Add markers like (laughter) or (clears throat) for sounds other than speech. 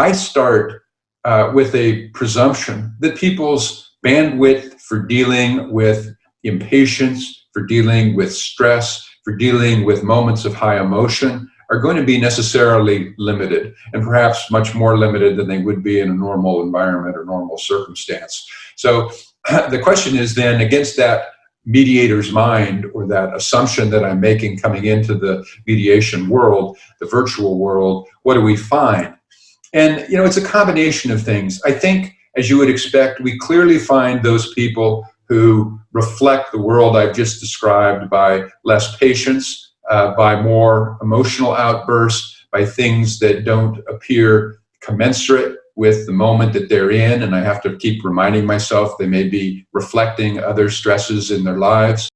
I start uh, with a presumption that people's bandwidth for dealing with impatience, for dealing with stress, for dealing with moments of high emotion are going to be necessarily limited and perhaps much more limited than they would be in a normal environment or normal circumstance. So (clears throat) the question is then against that mediator's mind or that assumption that I'm making coming into the mediation world, the virtual world, what do we find? And, you know, it's a combination of things. I think, as you would expect, we clearly find those people who reflect the world I've just described by less patience, uh, by more emotional outbursts, by things that don't appear commensurate with the moment that they're in, and I have to keep reminding myself they may be reflecting other stresses in their lives.